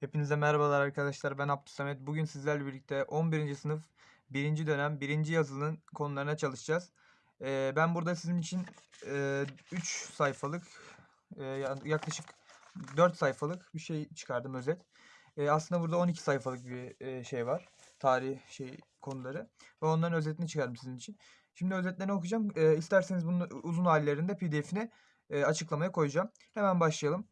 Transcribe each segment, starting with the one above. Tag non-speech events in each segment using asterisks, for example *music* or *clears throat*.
Hepinize merhabalar arkadaşlar. Ben Abdülsamet. Bugün sizlerle birlikte 11. sınıf 1. dönem 1. yazılının konularına çalışacağız. Ee, ben burada sizin için 3 sayfalık e, ya- yaklaşık 4 sayfalık bir şey çıkardım özet. Ee, aslında burada 12 sayfalık bir e, şey var. Tarih şey konuları ve onların özetini çıkardım sizin için. Şimdi özetlerini okuyacağım. Ee, isterseniz bunun uzun hallerinde PDF'ine e, açıklamaya koyacağım. Hemen başlayalım.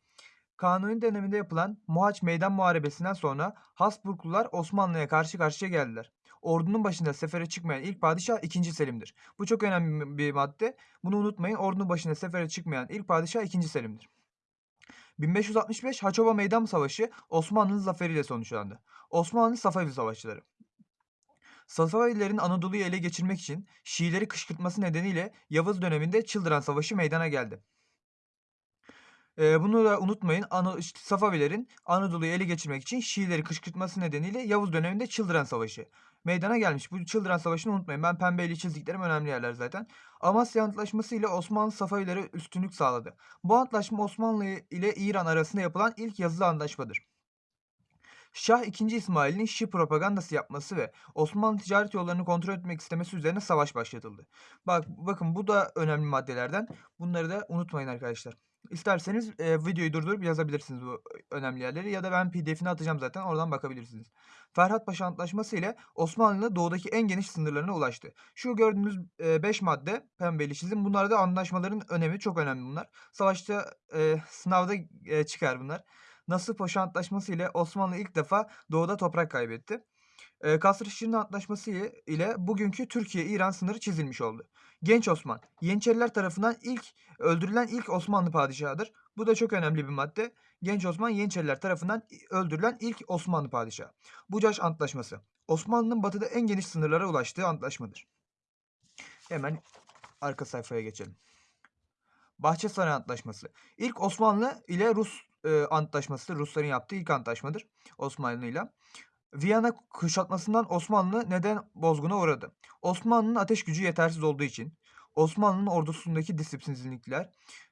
Kanuni döneminde yapılan Mohaç Meydan Muharebesi'nden sonra Habsburglular Osmanlı'ya karşı karşıya geldiler. Ordunun başında sefere çıkmayan ilk padişah 2. Selim'dir. Bu çok önemli bir madde. Bunu unutmayın. Ordunun başında sefere çıkmayan ilk padişah 2. Selim'dir. 1565 Haçova Meydan Savaşı Osmanlı'nın zaferiyle sonuçlandı. Osmanlı Safavi Savaşçıları. Safavilerin Anadolu'yu ele geçirmek için Şiileri kışkırtması nedeniyle Yavuz döneminde Çıldıran Savaşı meydana geldi. Eee, bunu da unutmayın. İşte Safavilerin Anadolu'yu ele geçirmek için Şiileri kışkırtması nedeniyle Yavuz döneminde Çıldıran Savaşı meydana gelmiş. Bu Çıldıran Savaşı'nı unutmayın. Ben pembeyle çizdiklerim önemli yerler zaten. Amasya Antlaşması ile Osmanlı Safavilere üstünlük sağladı. Bu antlaşma Osmanlı ile İran arasında yapılan ilk yazılı antlaşmadır. Şah II. İsmail'in Şii propagandası yapması ve Osmanlı ticaret yollarını kontrol etmek istemesi üzerine savaş başlatıldı. Bak bakın bu da önemli maddelerden. Bunları da unutmayın arkadaşlar. İsterseniz e, videoyu durdurup yazabilirsiniz bu önemli yerleri ya da ben PDF'ini atacağım zaten oradan bakabilirsiniz. Ferhat Paşa Antlaşması ile Osmanlı doğudaki en geniş sınırlarına ulaştı. Şu gördüğünüz 5 madde pembeli çizim. Bunlar da anlaşmaların önemi çok önemli bunlar. Savaşta e, sınavda e, çıkar bunlar. Nasır Paşa Antlaşması ile Osmanlı ilk defa doğuda toprak kaybetti. E, Kasr-ı Antlaşması ile bugünkü Türkiye-İran sınırı çizilmiş oldu. Genç Osman, Yeniçeriler tarafından ilk öldürülen ilk Osmanlı padişahıdır. Bu da çok önemli bir madde. Genç Osman Yeniçeriler tarafından öldürülen ilk Osmanlı padişahı. Bucaş Antlaşması. Osmanlı'nın batıda en geniş sınırlara ulaştığı antlaşmadır. Hemen arka sayfaya geçelim. Bahçesaray Antlaşması. İlk Osmanlı ile Rus e, antlaşması, Rusların yaptığı ilk antlaşmadır Osmanlı ile. Viyana kuşatmasından Osmanlı neden bozguna uğradı? Osmanlı'nın ateş gücü yetersiz olduğu için, Osmanlı'nın ordusundaki disiplinsizlikler,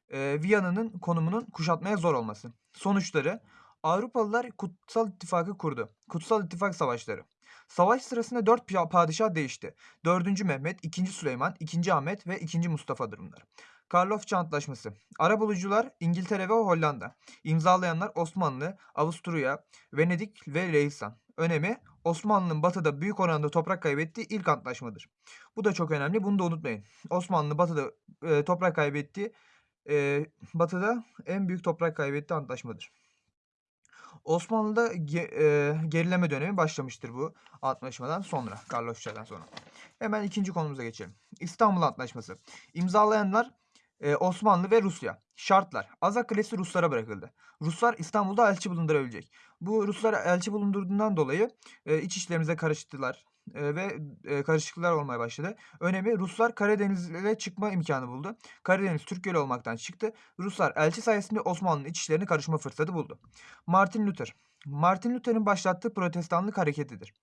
e, Viyana'nın konumunun kuşatmaya zor olması. Sonuçları Avrupalılar Kutsal İttifakı kurdu. Kutsal İttifak Savaşları. Savaş sırasında dört padişah değişti. 4. Mehmet, 2. Süleyman, 2. Ahmet ve 2. Mustafa'dır bunlar. Karlofça Antlaşması. Arabulucular İngiltere ve Hollanda. İmzalayanlar Osmanlı, Avusturya, Venedik ve Lehisan. Önemi Osmanlı'nın batıda büyük oranda toprak kaybettiği ilk antlaşmadır. Bu da çok önemli. Bunu da unutmayın. Osmanlı batıda e, toprak kaybettiği e, batıda en büyük toprak kaybettiği antlaşmadır. Osmanlı'da ge, e, gerileme dönemi başlamıştır bu antlaşmadan sonra. Karlofça'dan sonra. Hemen ikinci konumuza geçelim. İstanbul Antlaşması. İmzalayanlar e, Osmanlı ve Rusya. Şartlar. Azak Kalesi Ruslara bırakıldı. Ruslar İstanbul'da elçi bulundurabilecek. Bu Ruslar elçi bulundurduğundan dolayı e, iç işlerimize karıştılar ve e, karışıklıklar olmaya başladı. Önemi Ruslar Karadeniz'e çıkma imkanı buldu. Karadeniz Türk Gölü olmaktan çıktı. Ruslar elçi sayesinde Osmanlı'nın iç işlerine karışma fırsatı buldu. Martin Luther Martin Luther'in başlattığı protestanlık hareketidir.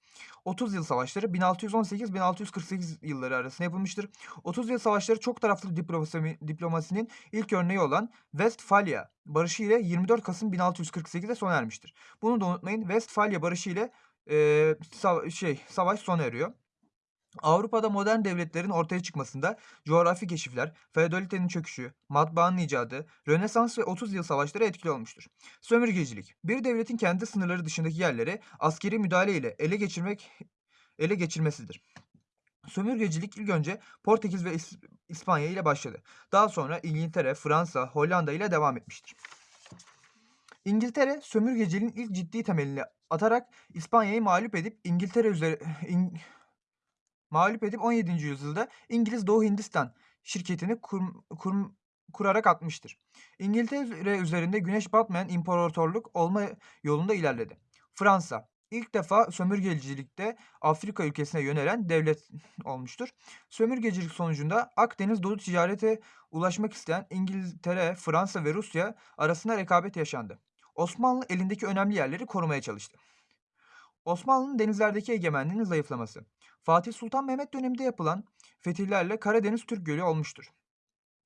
30 yıl savaşları 1618-1648 yılları arasında yapılmıştır. 30 yıl savaşları çok taraflı diplomasi, diplomasinin ilk örneği olan Westfalia Barışı ile 24 Kasım 1648'de sona ermiştir. Bunu da unutmayın. Westfalia Barışı ile e, sava- şey savaş sona eriyor. Avrupa'da modern devletlerin ortaya çıkmasında coğrafi keşifler, feodalitenin çöküşü, matbaanın icadı, Rönesans ve 30 yıl savaşları etkili olmuştur. Sömürgecilik, bir devletin kendi sınırları dışındaki yerleri askeri müdahale ile ele geçirmek ele geçirmesidir. Sömürgecilik ilk önce Portekiz ve İs- İspanya ile başladı. Daha sonra İngiltere, Fransa, Hollanda ile devam etmiştir. İngiltere sömürgeciliğin ilk ciddi temelini atarak İspanya'yı mağlup edip İngiltere üzeri *clears throat* İng- mağlup edip 17. yüzyılda İngiliz Doğu Hindistan şirketini kur, kur- kurarak atmıştır. İngiltere üzerinde güneş batmayan imparatorluk olma yolunda ilerledi. Fransa ilk defa sömürgecilikte Afrika ülkesine yönelen devlet olmuştur. Sömürgecilik sonucunda Akdeniz dolu ticarete ulaşmak isteyen İngiltere, Fransa ve Rusya arasında rekabet yaşandı. Osmanlı elindeki önemli yerleri korumaya çalıştı. Osmanlı'nın denizlerdeki egemenliğinin zayıflaması. Fatih Sultan Mehmet döneminde yapılan fetihlerle Karadeniz Türk Gölü olmuştur.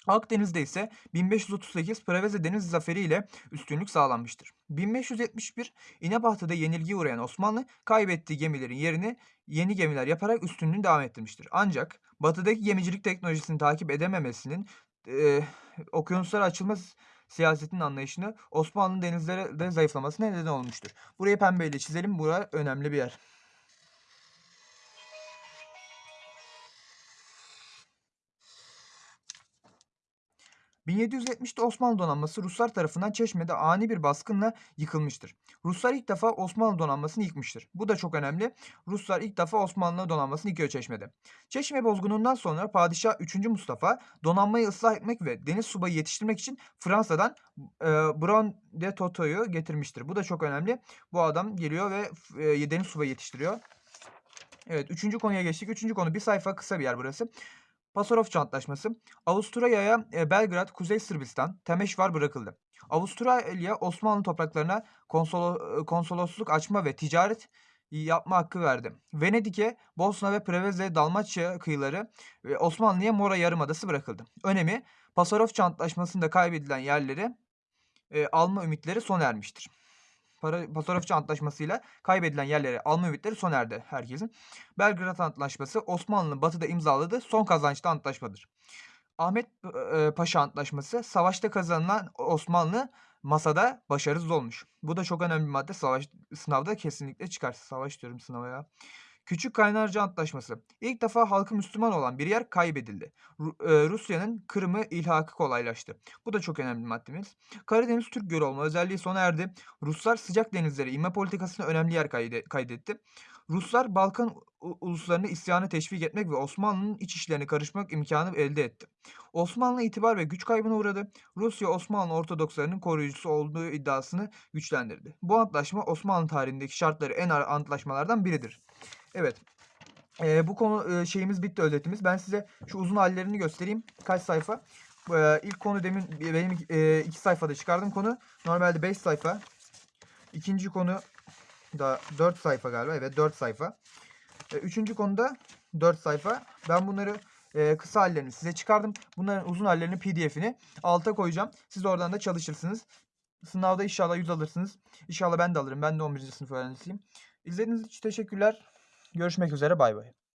Akdeniz'de ise 1538 Preveze Deniz Zaferi ile üstünlük sağlanmıştır. 1571 İnebahtı'da yenilgiye uğrayan Osmanlı kaybettiği gemilerin yerini yeni gemiler yaparak üstünlüğünü devam ettirmiştir. Ancak batıdaki gemicilik teknolojisini takip edememesinin e, okyanuslara açılma s- siyasetinin anlayışını Osmanlı'nın denizlere de zayıflamasına neden olmuştur. Burayı pembeyle çizelim. Bura önemli bir yer. ...1770'te Osmanlı donanması Ruslar tarafından Çeşme'de ani bir baskınla yıkılmıştır. Ruslar ilk defa Osmanlı donanmasını yıkmıştır. Bu da çok önemli. Ruslar ilk defa Osmanlı donanmasını yıkıyor Çeşme'de. Çeşme bozgunundan sonra Padişah 3. Mustafa donanmayı ıslah etmek ve deniz subayı yetiştirmek için Fransa'dan e, Brown de Toto'yu getirmiştir. Bu da çok önemli. Bu adam geliyor ve e, deniz subayı yetiştiriyor. Evet, üçüncü konuya geçtik. Üçüncü konu bir sayfa kısa bir yer burası. Pasarofça Antlaşması. Avusturya'ya e, Belgrad, Kuzey Sırbistan, Temeşvar bırakıldı. Avustralya Osmanlı topraklarına konsolo- e, konsolosluk açma ve ticaret yapma hakkı verdi. Venedik'e Bosna ve Preveze Dalmaçya kıyıları ve Osmanlı'ya Mora Yarımadası bırakıldı. Önemi Pasarofça Antlaşması'nda kaybedilen yerleri e, alma ümitleri sona ermiştir. Para, Pasarofça Antlaşması'yla kaybedilen yerleri alma ümitleri sona erdi herkesin. Belgrad Antlaşması Osmanlı'nın batıda imzaladığı son kazançlı antlaşmadır. Ahmet e, Paşa Antlaşması savaşta kazanılan Osmanlı masada başarısız olmuş. Bu da çok önemli bir madde. Savaş sınavda kesinlikle çıkar. Savaş diyorum sınava ya. Küçük Kaynarca Antlaşması. İlk defa halkı Müslüman olan bir yer kaybedildi. E, Rusya'nın Kırım'ı ilhakı kolaylaştı. Bu da çok önemli bir maddemiz. Karadeniz Türk Gölü olma özelliği sona erdi. Ruslar sıcak denizlere inme politikasına önemli yer kayde- kaydetti. Ruslar Balkan uluslarını isyanı teşvik etmek ve Osmanlı'nın iç işlerine karışmak imkanı elde etti. Osmanlı itibar ve güç kaybına uğradı. Rusya Osmanlı Ortodokslarının koruyucusu olduğu iddiasını güçlendirdi. Bu antlaşma Osmanlı tarihindeki şartları en ağır antlaşmalardan biridir. Evet. Eee, bu konu eee, şeyimiz bitti özetimiz. Ben size şu uzun hallerini göstereyim. Kaç sayfa? Eee, ilk konu demin benim eee, iki sayfada çıkardığım konu. Normalde 5 sayfa. İkinci konu da 4 sayfa galiba. Evet 4 sayfa. E, Üçüncü konuda 4 sayfa. Ben bunları e, kısa hallerini size çıkardım. Bunların uzun hallerini pdf'ini alta koyacağım. Siz oradan da çalışırsınız. Sınavda inşallah 100 alırsınız. İnşallah ben de alırım. Ben de 11. sınıf öğrencisiyim. İzlediğiniz için teşekkürler. Görüşmek üzere. Bay bay.